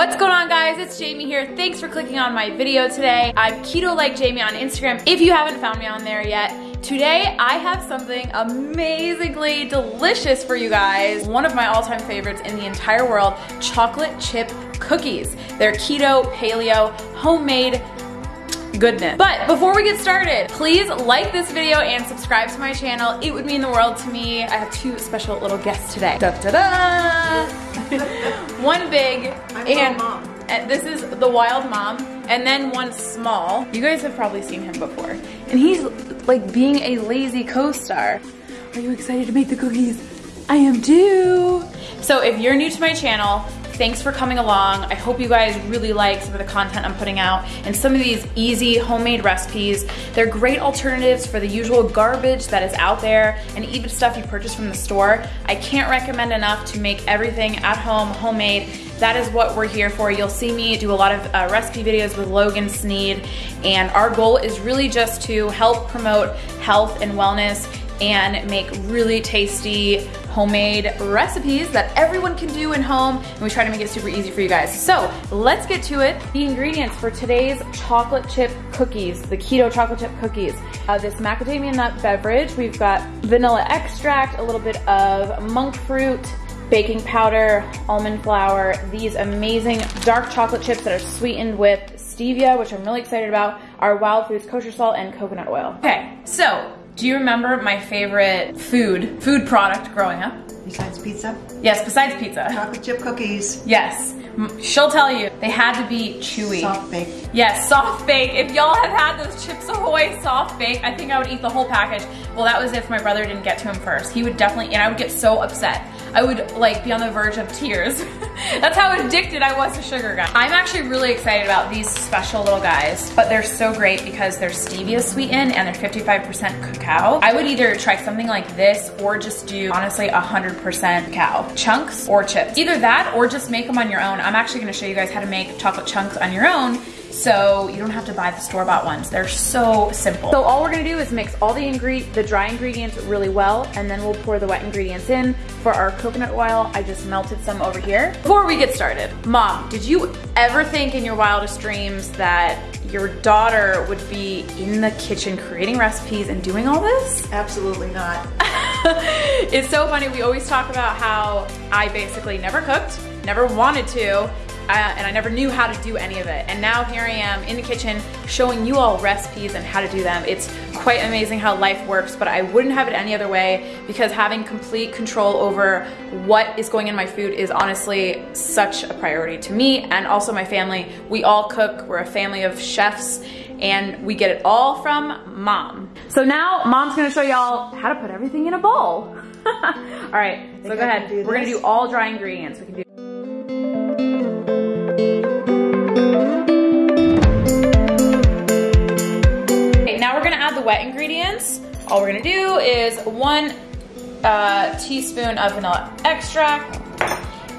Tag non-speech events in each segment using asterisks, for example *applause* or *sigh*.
What's going on guys? It's Jamie here. Thanks for clicking on my video today. I'm Keto Like Jamie on Instagram if you haven't found me on there yet. Today I have something amazingly delicious for you guys. One of my all-time favorites in the entire world, chocolate chip cookies. They're keto, paleo, homemade, goodness. But before we get started, please like this video and subscribe to my channel. It would mean the world to me. I have two special little guests today. Da da da! *laughs* one big I'm and, mom. and this is the wild mom and then one small. You guys have probably seen him before. And he's like being a lazy co-star. Are you excited to make the cookies? I am too. So if you're new to my channel, thanks for coming along. I hope you guys really like some of the content I'm putting out and some of these easy homemade recipes. They're great alternatives for the usual garbage that is out there and even stuff you purchase from the store. I can't recommend enough to make everything at home, homemade. That is what we're here for. You'll see me do a lot of uh, recipe videos with Logan Sneed and our goal is really just to help promote health and wellness and make really tasty homemade recipes that everyone can do in home and we try to make it super easy for you guys. So let's get to it. The ingredients for today's chocolate chip cookies, the keto chocolate chip cookies. Uh, this macadamia nut beverage, we've got vanilla extract, a little bit of monk fruit, baking powder, almond flour, these amazing dark chocolate chips that are sweetened with stevia, which I'm really excited about, our Wild Foods kosher salt and coconut oil. Okay, so do you remember my favorite food, food product growing up? Besides pizza, Yes, besides pizza. chocolate chip cookies, Yes. She'll tell you, they had to be chewy. soft bake. Yes, soft bake. If y'all have had those Chips Ahoy soft bake, I think I would eat the whole package. Well, that was if my brother didn't get to him first. He would definitely, and I would get so upset. I would like be on the verge of tears. *laughs* That's how addicted I was to sugar, guys. I'm actually really excited about these special little guys, but they're so great because they're stevia sweetened and they're 55% cacao. I would either try something like this or just do, honestly, 100% cacao. Chunks or chips. Either that or just make them on your own. I'm actually gonna show you guys how to make chocolate chunks on your own so you don't have to buy the store-bought ones. They're so simple. So all we're gonna do is mix all the ingre the dry ingredients really well, and then we'll pour the wet ingredients in. For our coconut oil, I just melted some over here. Before we get started, Mom, did you ever think in your wildest dreams that your daughter would be in the kitchen creating recipes and doing all this? Absolutely not. *laughs* it's so funny. We always talk about how I basically never cooked, never wanted to, uh, and I never knew how to do any of it. And now here I am in the kitchen showing you all recipes and how to do them. It's quite amazing how life works, but I wouldn't have it any other way because having complete control over what is going in my food is honestly such a priority to me and also my family. We all cook, we're a family of chefs and we get it all from mom. So now mom's gonna show y'all how to put everything in a bowl. *laughs* all right, so go I ahead. We're gonna do all dry ingredients. We can do wet ingredients. All we're gonna do is one uh, teaspoon of vanilla extract,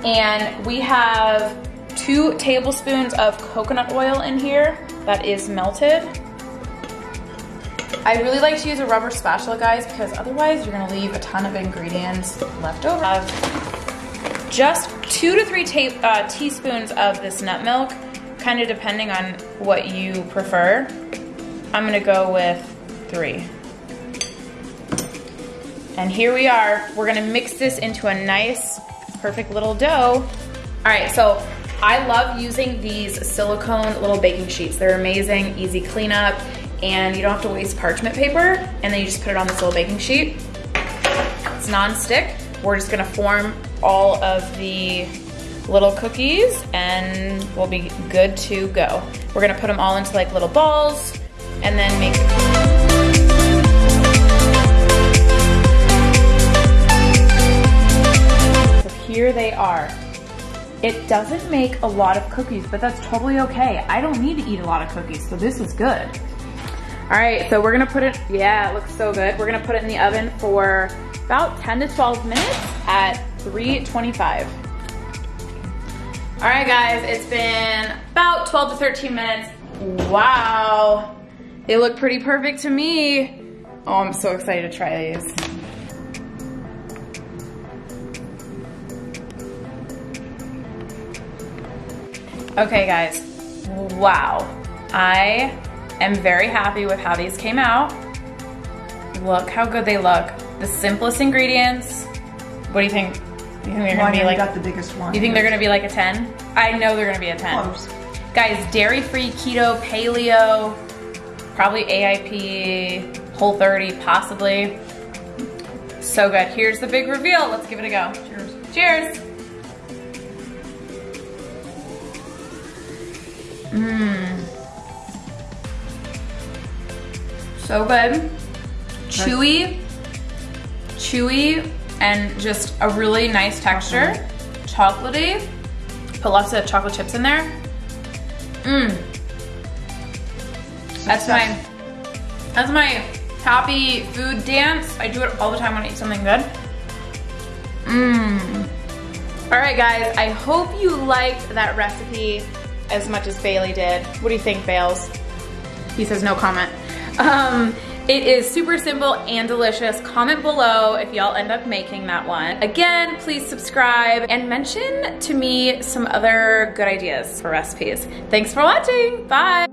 and we have two tablespoons of coconut oil in here that is melted. I really like to use a rubber spatula, guys, because otherwise you're gonna leave a ton of ingredients left over. Uh, just two to three uh, teaspoons of this nut milk, kind of depending on what you prefer. I'm gonna go with three. And here we are. We're gonna mix this into a nice, perfect little dough. All right, so I love using these silicone little baking sheets. They're amazing, easy cleanup, and you don't have to waste parchment paper, and then you just put it on this little baking sheet. It's non-stick. We're just gonna form all of the little cookies and we'll be good to go. We're gonna put them all into like little balls and then make here they are. It doesn't make a lot of cookies, but that's totally okay. I don't need to eat a lot of cookies, so this is good. All right, so we're gonna put it, yeah, it looks so good. We're gonna put it in the oven for about 10 to 12 minutes at 325. All right, guys, it's been about 12 to 13 minutes. Wow, they look pretty perfect to me. Oh, I'm so excited to try these. Okay guys, wow. I am very happy with how these came out. Look how good they look. The simplest ingredients. What do you think? You think they're gonna be like, you got the biggest one. you think they're gonna be like a 10? I know they're gonna be a 10. Close. Guys, dairy-free, keto, paleo, probably AIP, Whole 30, possibly. So good. Here's the big reveal. Let's give it a go. Cheers. Cheers. Mmm. So good. Chewy, chewy, and just a really nice texture. Chocolatey. Put lots of chocolate chips in there. Mmm. That's my, that's my happy food dance. I do it all the time when I eat something good. Mmm. All right, guys, I hope you liked that recipe as much as Bailey did. What do you think, Bales? He says no comment. Um, it is super simple and delicious. Comment below if y'all end up making that one. Again, please subscribe and mention to me some other good ideas for recipes. Thanks for watching. Bye.